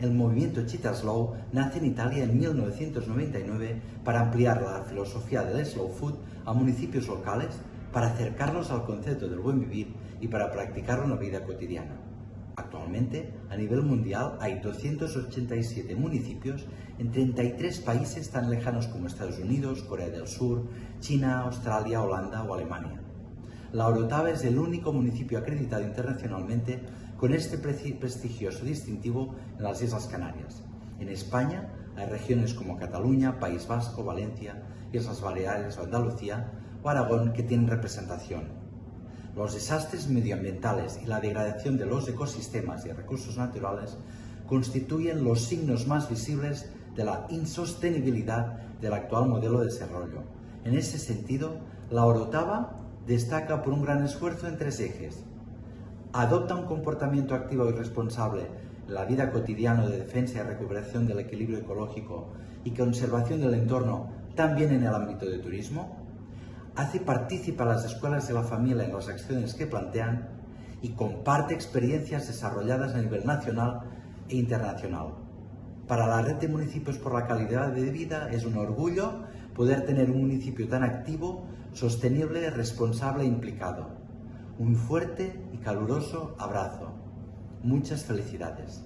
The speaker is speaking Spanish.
El movimiento Cheetah Slow nace en Italia en 1999 para ampliar la filosofía del slow food a municipios locales, para acercarlos al concepto del buen vivir y para practicarlo en la vida cotidiana. Actualmente, a nivel mundial, hay 287 municipios en 33 países tan lejanos como Estados Unidos, Corea del Sur, China, Australia, Holanda o Alemania. La Orotava es el único municipio acreditado internacionalmente con este prestigioso distintivo en las Islas Canarias. En España hay regiones como Cataluña, País Vasco, Valencia, Islas Baleares o Andalucía o Aragón que tienen representación. Los desastres medioambientales y la degradación de los ecosistemas y recursos naturales constituyen los signos más visibles de la insostenibilidad del actual modelo de desarrollo. En ese sentido, la Orotava destaca por un gran esfuerzo en tres ejes. Adopta un comportamiento activo y responsable en la vida cotidiana de defensa y recuperación del equilibrio ecológico y conservación del entorno también en el ámbito de turismo. Hace partícipa a las escuelas y la familia en las acciones que plantean y comparte experiencias desarrolladas a nivel nacional e internacional. Para la red de municipios por la calidad de vida es un orgullo poder tener un municipio tan activo, sostenible, responsable e implicado. Un fuerte y caluroso abrazo. Muchas felicidades.